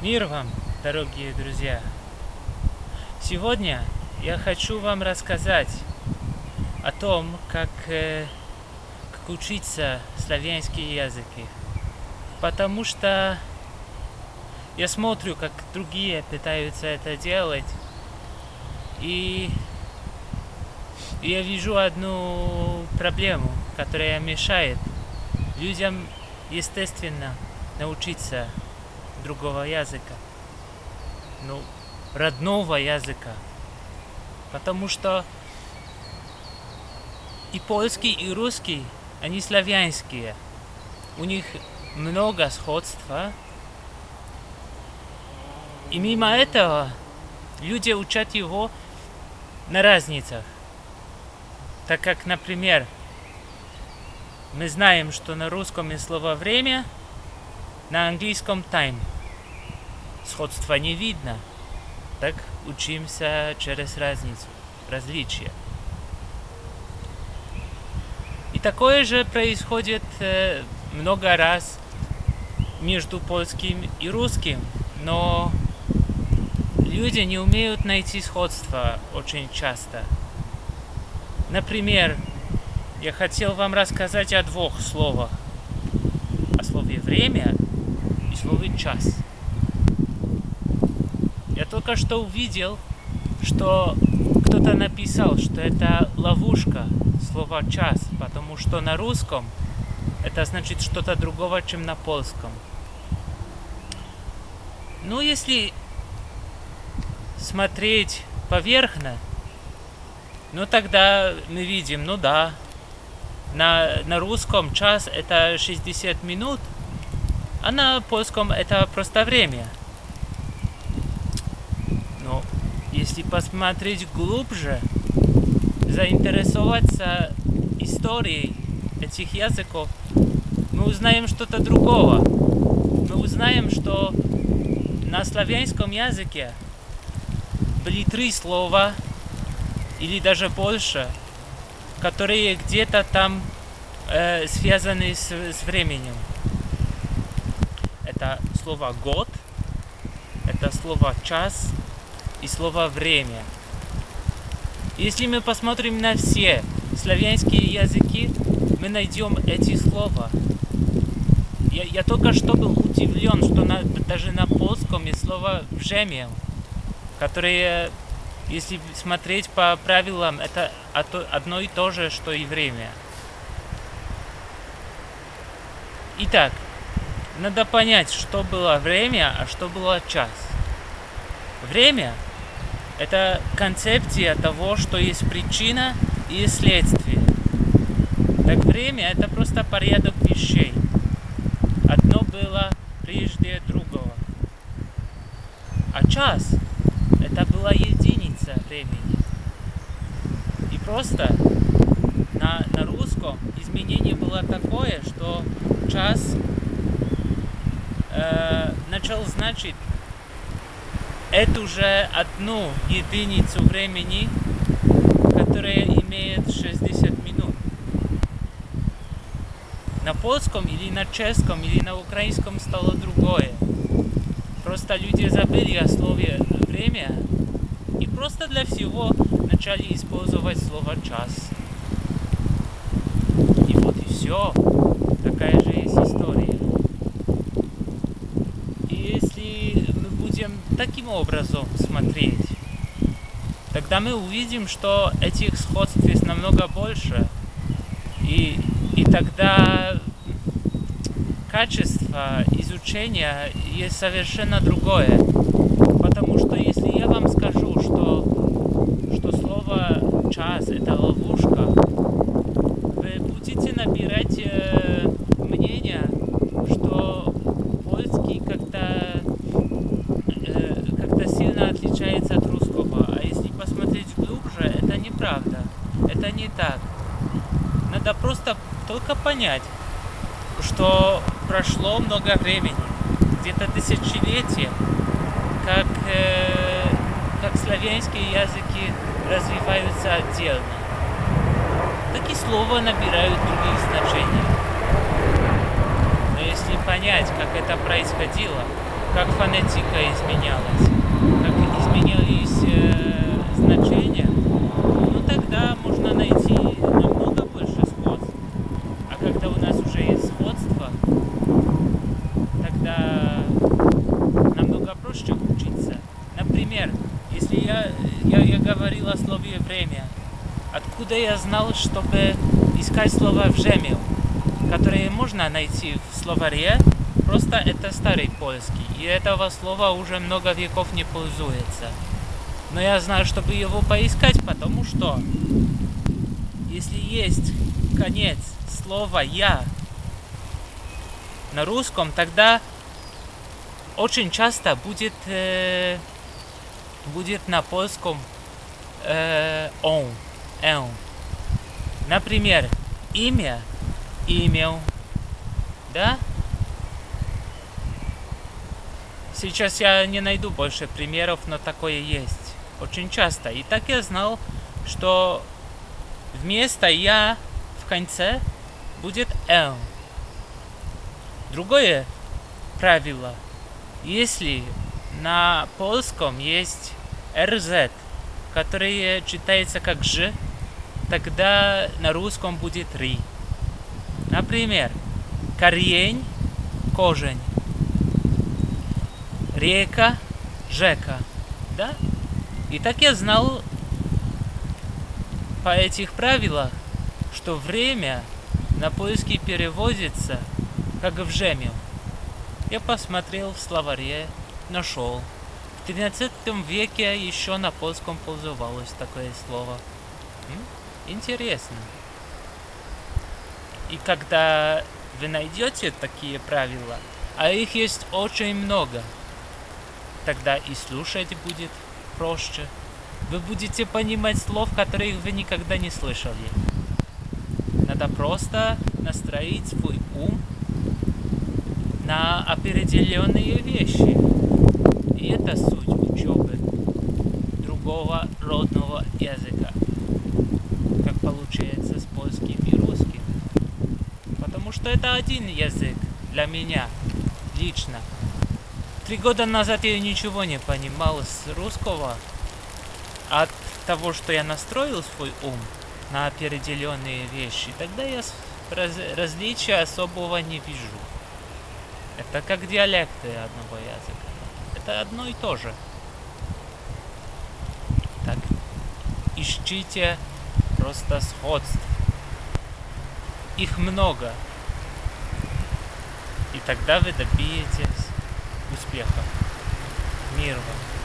Мир вам, дорогие друзья! Сегодня я хочу вам рассказать о том, как, э, как учиться славянские языки. Потому что я смотрю, как другие пытаются это делать, и я вижу одну проблему, которая мешает людям, естественно, научиться другого языка. Ну, родного языка. Потому что и польский, и русский, они славянские. У них много сходства. И мимо этого люди учат его на разницах. Так как, например, мы знаем, что на русском есть слово «время», на английском time. Сходства не видно. Так учимся через разницу, различия. И такое же происходит э, много раз между польским и русским, но люди не умеют найти сходства очень часто. Например, я хотел вам рассказать о двух словах. О слове «время» слове час. Только что увидел, что кто-то написал, что это ловушка слова час, потому что на русском это значит что-то другого, чем на польском. Ну, если смотреть поверхно, ну тогда мы видим, ну да, на, на русском час это 60 минут, а на польском это просто время. Но если посмотреть глубже, заинтересоваться историей этих языков, мы узнаем что-то другого. Мы узнаем, что на славянском языке были три слова, или даже больше, которые где-то там э, связаны с, с временем это слово год, это слово час и слово время. Если мы посмотрим на все славянские языки, мы найдем эти слова. Я, я только что был удивлен, что на, даже на польском есть слово «вжемел», которое, если смотреть по правилам, это одно и то же, что и время. Итак, надо понять, что было время, а что было час. Время – это концепция того, что есть причина и следствие. Так время – это просто порядок вещей. Одно было прежде другого. А час – это была единица времени. И просто на, на русском изменение было такое, что час э, начал значить эту же одну единицу времени, которая имеет 60 минут. На польском или на чешском или на украинском стало другое. Просто люди забыли о слове «время» и просто для всего начали использовать слово «час». И вот и все. Такая же есть история. Таким образом смотреть, тогда мы увидим, что этих сходств есть намного больше. И, и тогда качество изучения есть совершенно другое. Потому что если я вам скажу, что, что слово час это ловушка, вы будете набирать э, мнение, что польский как-то отличается от русского. А если посмотреть глубже, это неправда. Это не так. Надо просто только понять, что прошло много времени, где-то тысячелетия, как, э, как славянские языки развиваются отдельно. Так и слова набирают других значений. Но если понять, как это происходило, как фонетика изменялась, как изменялись э, значения, ну тогда можно найти намного больше сходств. А когда у нас уже есть сходство, тогда намного проще учиться. Например, если я, я, я говорил о слове «время», откуда я знал, чтобы искать слово «вжемил», которые можно найти в словаре, просто это старый польский, и этого слова уже много веков не пользуется. Но я знаю, чтобы его поискать, потому что если есть конец слова «я» на русском, тогда очень часто будет, э, будет на польском э, «он», «он». Например, имя, имел, да? Сейчас я не найду больше примеров, но такое есть. Очень часто. И так я знал, что вместо «я» в конце будет «л». Другое правило. Если на польском есть «рз», которое читается как «ж», тогда на русском будет «ри». Например, корень – кожень, река – жека, да? И так я знал по этих правилах, что время на поиски переводится как в жемел. Я посмотрел в словаре, нашел. 13 веке еще на польском пользовалось такое слово. Интересно. И когда вы найдете такие правила, а их есть очень много, тогда и слушать будет проще. Вы будете понимать слов, которых вы никогда не слышали. Надо просто настроить свой ум на определенные вещи. И это суть учебы другого родного языка, как получается с польским и русским. Потому что это один язык для меня лично. Три года назад я ничего не понимал с русского. От того, что я настроил свой ум на определенные вещи, тогда я раз, различия особого не вижу. Это как диалекты одного языка. Это одно и то же. Так, ищите просто сходств. Их много. И тогда вы добьетесь успеха. Мир вам.